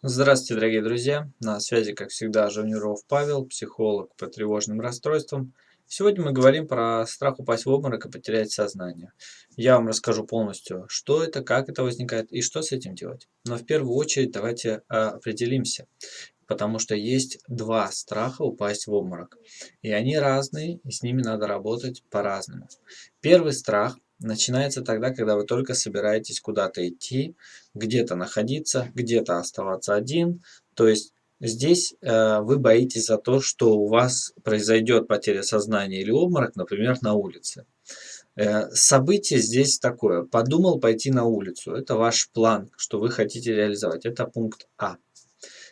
Здравствуйте, дорогие друзья! На связи, как всегда, Жавниров Павел, психолог по тревожным расстройствам. Сегодня мы говорим про страх упасть в обморок и потерять сознание. Я вам расскажу полностью, что это, как это возникает и что с этим делать. Но в первую очередь давайте а, определимся, потому что есть два страха упасть в обморок. И они разные, и с ними надо работать по-разному. Первый страх начинается тогда, когда вы только собираетесь куда-то идти, где-то находиться, где-то оставаться один. То есть здесь э, вы боитесь за то, что у вас произойдет потеря сознания или обморок, например, на улице. Э, событие здесь такое. Подумал пойти на улицу. Это ваш план, что вы хотите реализовать. Это пункт А.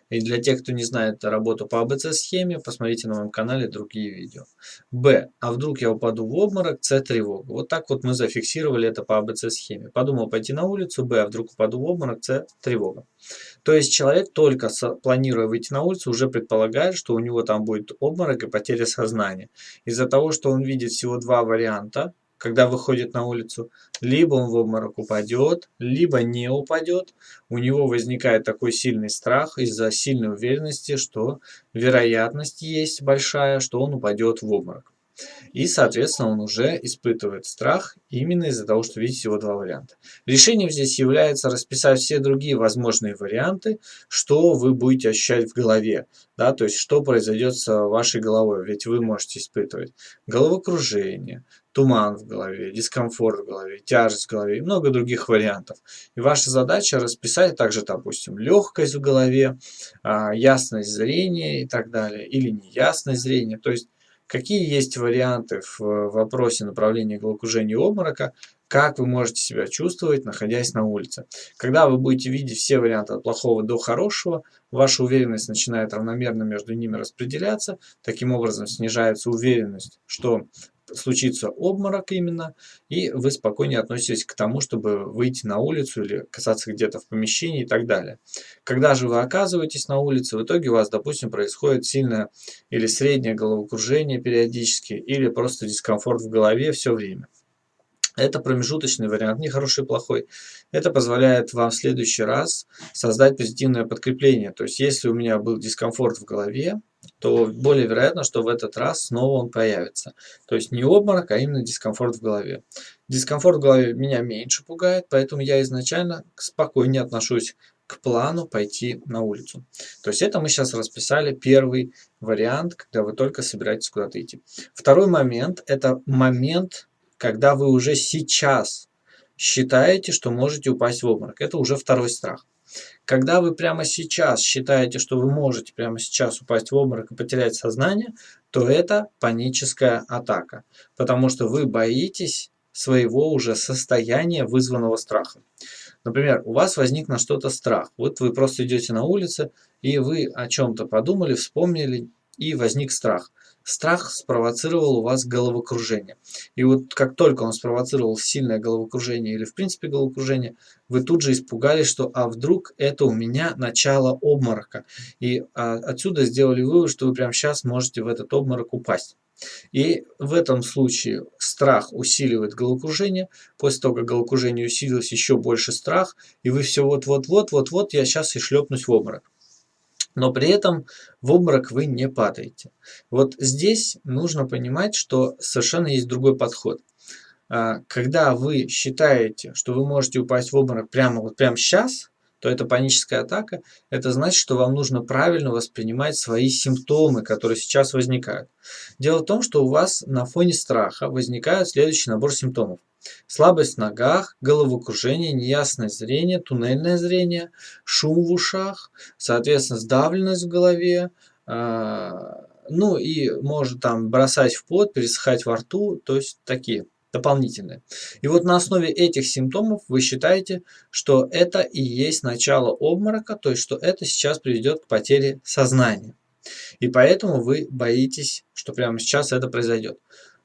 И для тех, кто не знает работу по АБЦ-схеме, посмотрите на моем канале другие видео. Б. А вдруг я упаду в обморок? С. Тревога. Вот так вот мы зафиксировали это по АБЦ-схеме. Подумал пойти на улицу. Б. А вдруг упаду в обморок? С. Тревога. То есть человек, только планируя выйти на улицу, уже предполагает, что у него там будет обморок и потеря сознания. Из-за того, что он видит всего два варианта, когда выходит на улицу, либо он в обморок упадет, либо не упадет. У него возникает такой сильный страх из-за сильной уверенности, что вероятность есть большая, что он упадет в обморок. И, соответственно, он уже испытывает страх именно из-за того, что видит всего два варианта. Решением здесь является расписать все другие возможные варианты, что вы будете ощущать в голове. Да, то есть, что произойдет с вашей головой. Ведь вы можете испытывать головокружение, туман в голове, дискомфорт в голове, тяжесть в голове и много других вариантов. И ваша задача расписать также, допустим, легкость в голове, а, ясность зрения и так далее, или неясность зрения. То есть Какие есть варианты в вопросе направления головокружения и обморока, как вы можете себя чувствовать, находясь на улице. Когда вы будете видеть все варианты от плохого до хорошего, ваша уверенность начинает равномерно между ними распределяться, таким образом снижается уверенность, что случится обморок именно, и вы спокойнее относитесь к тому, чтобы выйти на улицу или касаться где-то в помещении и так далее. Когда же вы оказываетесь на улице, в итоге у вас, допустим, происходит сильное или среднее головокружение периодически, или просто дискомфорт в голове все время. Это промежуточный вариант, не хороший и плохой. Это позволяет вам в следующий раз создать позитивное подкрепление. То есть, если у меня был дискомфорт в голове, то более вероятно, что в этот раз снова он появится. То есть не обморок, а именно дискомфорт в голове. Дискомфорт в голове меня меньше пугает, поэтому я изначально спокойнее отношусь к плану пойти на улицу. То есть это мы сейчас расписали первый вариант, когда вы только собираетесь куда-то идти. Второй момент – это момент, когда вы уже сейчас считаете, что можете упасть в обморок. Это уже второй страх. Когда вы прямо сейчас считаете, что вы можете прямо сейчас упасть в обморок и потерять сознание, то это паническая атака, потому что вы боитесь своего уже состояния, вызванного страхом. Например, у вас возник на что-то страх. Вот вы просто идете на улице, и вы о чем-то подумали, вспомнили, и возник страх страх спровоцировал у вас головокружение. И вот как только он спровоцировал сильное головокружение или в принципе головокружение, вы тут же испугались, что а вдруг это у меня начало обморока. И а, отсюда сделали вывод, что вы прямо сейчас можете в этот обморок упасть. И в этом случае страх усиливает головокружение. После того, как головокружение усилилось, еще больше страх. И вы все вот-вот-вот-вот-вот, я сейчас и шлепнусь в обморок но при этом в обморок вы не падаете. Вот здесь нужно понимать, что совершенно есть другой подход. А, когда вы считаете, что вы можете упасть в обморок прямо вот прямо сейчас, то это паническая атака. Это значит, что вам нужно правильно воспринимать свои симптомы, которые сейчас возникают. Дело в том, что у вас на фоне страха возникает следующий набор симптомов. Слабость в ногах, головокружение, неясное зрение, туннельное зрение, шум в ушах, соответственно, сдавленность в голове, а, ну и может там бросать в пот, пересыхать во рту, то есть такие дополнительные. И вот на основе этих симптомов вы считаете, что это и есть начало обморока, то есть что это сейчас приведет к потере сознания. И поэтому вы боитесь, что прямо сейчас это произойдет.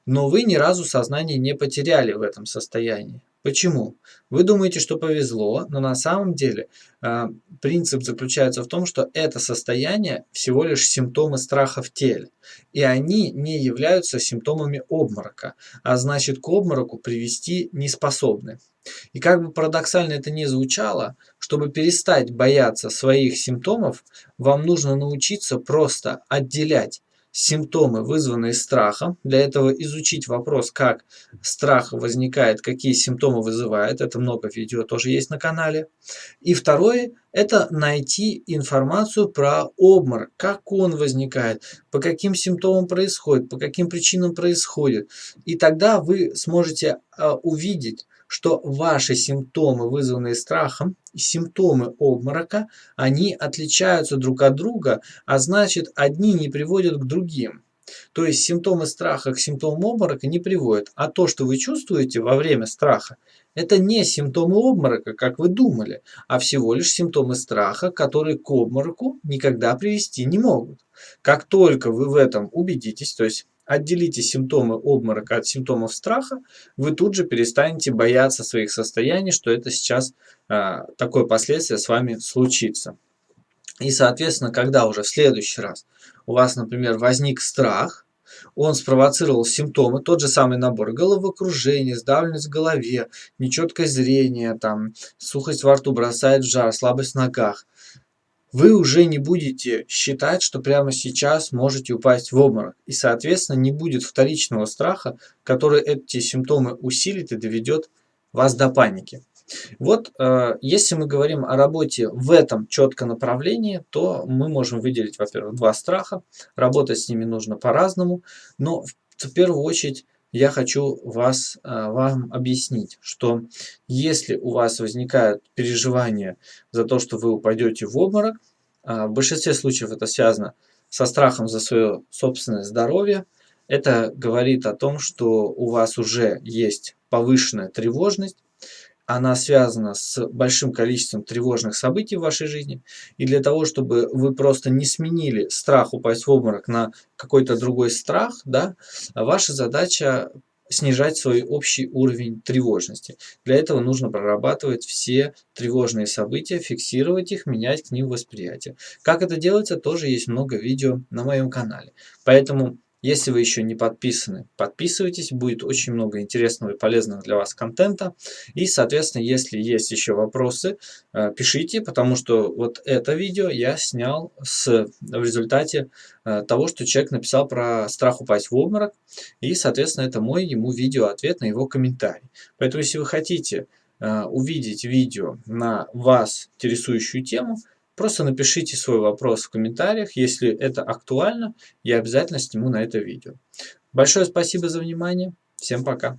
Но вы ни разу сознание не потеряли в этом состоянии. Почему? Вы думаете, что повезло, но на самом деле э, принцип заключается в том, что это состояние всего лишь симптомы страха в теле. И они не являются симптомами обморока, а значит к обмороку привести не способны. И как бы парадоксально это ни звучало, чтобы перестать бояться своих симптомов, вам нужно научиться просто отделять симптомы, вызванные страхом. Для этого изучить вопрос, как страх возникает, какие симптомы вызывает. Это много видео тоже есть на канале. И второе, это найти информацию про обморок, как он возникает, по каким симптомам происходит, по каким причинам происходит. И тогда вы сможете а, увидеть, что ваши симптомы, вызванные страхом, симптомы обморока, они отличаются друг от друга, а значит одни не приводят к другим. То есть симптомы страха к симптомам обморока не приводят, а то, что вы чувствуете во время страха, это не симптомы обморока, как вы думали, а всего лишь симптомы страха, которые к обмороку никогда привести не могут. Как только вы в этом убедитесь, то есть отделите симптомы обморока от симптомов страха, вы тут же перестанете бояться своих состояний, что это сейчас а, такое последствие с вами случится. И, соответственно, когда уже в следующий раз у вас, например, возник страх, он спровоцировал симптомы, тот же самый набор головокружения, сдавленность в голове, нечеткое зрение, там, сухость во рту, бросает в жар, слабость в ногах вы уже не будете считать, что прямо сейчас можете упасть в обморок. И, соответственно, не будет вторичного страха, который эти симптомы усилит и доведет вас до паники. Вот, э, если мы говорим о работе в этом четко направлении, то мы можем выделить, во-первых, два страха. Работать с ними нужно по-разному, но в первую очередь я хочу вас, э, вам объяснить, что если у вас возникают переживания за то, что вы упадете в обморок, э, в большинстве случаев это связано со страхом за свое собственное здоровье, это говорит о том, что у вас уже есть повышенная тревожность, она связана с большим количеством тревожных событий в вашей жизни. И для того, чтобы вы просто не сменили страх упасть в обморок на какой-то другой страх, да, ваша задача снижать свой общий уровень тревожности. Для этого нужно прорабатывать все тревожные события, фиксировать их, менять к ним восприятие. Как это делается, тоже есть много видео на моем канале. Поэтому если вы еще не подписаны, подписывайтесь, будет очень много интересного и полезного для вас контента. И, соответственно, если есть еще вопросы, э, пишите, потому что вот это видео я снял с, в результате э, того, что человек написал про страх упасть в обморок. И, соответственно, это мой ему видео-ответ на его комментарий. Поэтому, если вы хотите э, увидеть видео на вас интересующую тему, Просто напишите свой вопрос в комментариях, если это актуально, я обязательно сниму на это видео. Большое спасибо за внимание, всем пока.